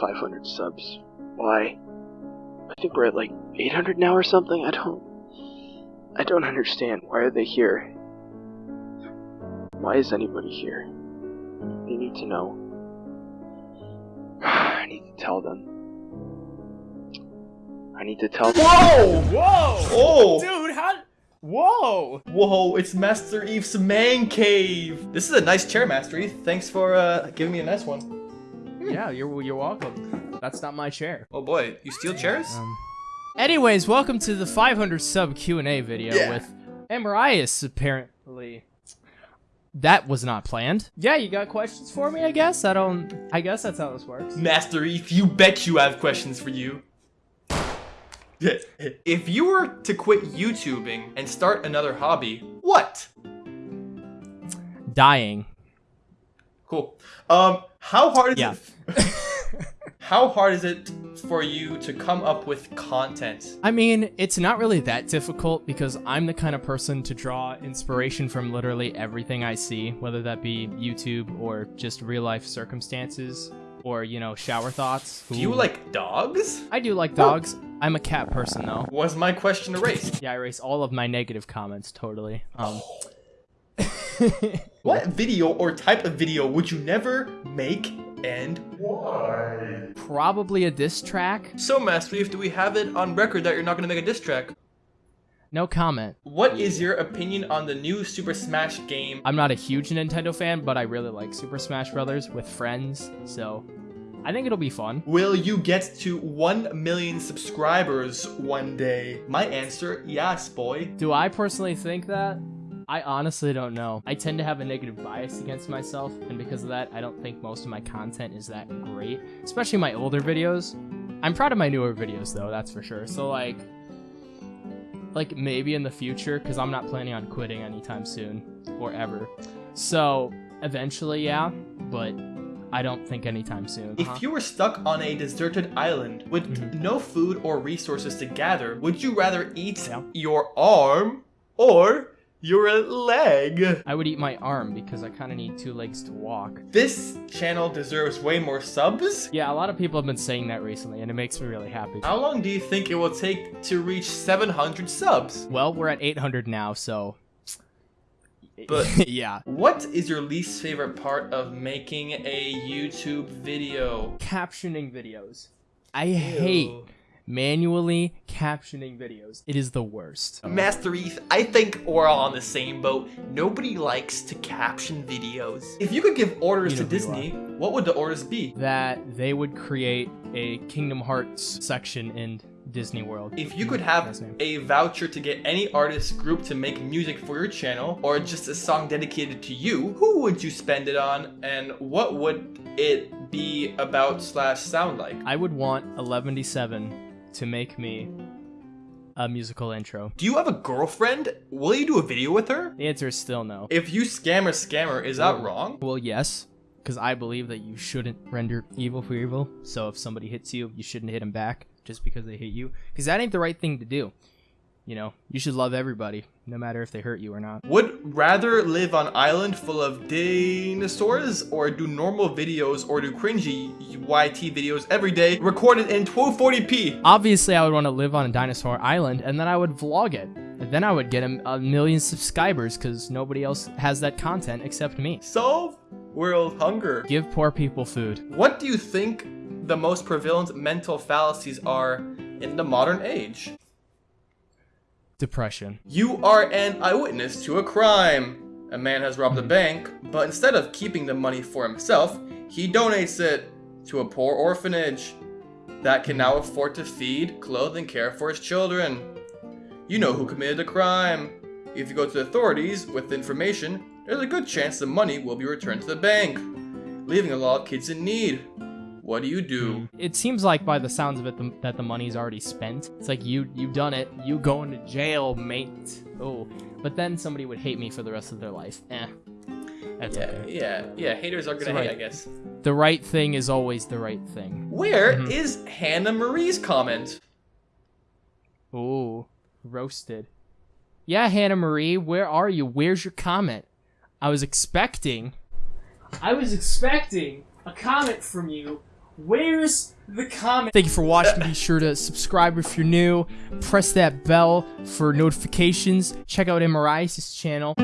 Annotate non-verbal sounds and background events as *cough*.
500 subs. Why? I think we're at like 800 now or something. I don't. I don't understand. Why are they here? Why is anybody here? They need to know. *sighs* I need to tell them. I need to tell them. Whoa! Whoa! Oh! Dude, how? Whoa! Whoa, it's Master Eve's man cave. This is a nice chair, Master Eve. Thanks for uh, giving me a nice one. Yeah, you're you're welcome. That's not my chair. Oh boy, you steal chairs? Um. Anyways, welcome to the 500 sub Q and A video Yeah. with Amarias. Apparently, that was not planned. Yeah, you got questions for me? I guess I don't. I guess that's how this works. Master Eve, you bet you have questions for you. *laughs* if you were to quit YouTubing and start another hobby, what? Dying. Cool. Um, how hard is Yeah. it? *laughs* how hard is it for you to come up with content? I mean, it's not really that difficult because I'm the kind of person to draw inspiration from literally everything I see, whether that be YouTube or just real life circumstances or, you know, shower thoughts. Do you like dogs? I do like dogs. I'm a cat person though. Was my question erased? Yeah, I erased all of my negative comments totally. Um *laughs* What video or type of video would you never make and probably a diss track. so Master Eve, do we have it on record that you're not gonna make a diss track? No comment. What is your opinion on the new Super Smash game? I'm not a huge Nintendo fan, but I really like Super Smash Brothers with friends, so I think it'll be fun. Will you get to 1 million subscribers one day? My answer, yes, boy. Do I personally think that? I honestly don't know. I tend to have a negative bias against myself, and because of that, I don't think most of my content is that great, especially my older videos. I'm proud of my newer videos though, that's for sure. So like like maybe in the future cuz I'm not planning on quitting anytime soon or ever. So, eventually yeah, but I don't think anytime soon. If you were stuck on a deserted island with Mhm. no food or resources to gather, would you rather eat Yeah. your arm or your leg? I would eat my arm because I kind of need two legs to walk. This channel deserves way more subs. Yeah, a lot of people have been saying that recently, and it makes me really happy. How long do you think it will take to reach 700 subs? Well, we're at 800 now, so. *laughs* But- yeah. What is your least favorite part of making a YouTube video? Captioning videos. I hate Ew. Manually captioning videos. It is the worst. Master Eth, I think we're all on the same boat. Nobody likes to caption videos. If you could give orders You to know you Disney, what would the orders be? That they would create a Kingdom Hearts section in Disney World. If you could have a voucher to get any artist group to make music for your channel, or just a song dedicated to you, who would you spend it on, and what would it be about slash sound like? I would want 1177 to make me a musical intro. Do you have a girlfriend? Will you do a video with her? The answer is still no. If you scammer scammer, is that wrong? Well, yes, because I believe that you shouldn't render evil for evil. So if somebody hits you, you shouldn't hit them back just because they hit you, because that ain't the right thing to do. You know, you should love everybody, no matter if they hurt you or not. Would rather live on island full of dinosaurs or do normal videos or do cringy YT videos every day recorded in 1240p? Obviously, I would want to live on a dinosaur island, and then I would vlog it. And then I would get a, a million subscribers, because nobody else has that content except me. Solve world hunger. Give poor people food. What do you think the most prevalent mental fallacies are in the modern age? Depression. You are an eyewitness to a crime. A man has robbed a bank, but instead of keeping the money for himself, he donates it to a poor orphanage that can now afford to feed, clothe, and care for his children. You know who committed the crime. If you go to the authorities with the information, there's a good chance the money will be returned to the bank, leaving a lot of kids in need. What do you do? It seems like by the sounds of it the, that the money's already spent. It's like you you've done it. You going to jail, mate. Oh, but then somebody would hate me for the rest of their life. Eh, that's Yeah, okay. yeah, yeah. Haters are gonna right. hate, I guess. The right thing is always the right thing. Where Mhm. is Hannah Marie's comment? Oh, roasted. Yeah, Hannah Marie, where are you? Where's your comment? I was expecting. I was expecting a comment from you Where's the comment? Thank you for watching. Be sure to subscribe if you're new. Press that bell for notifications. Check out MRI's channel.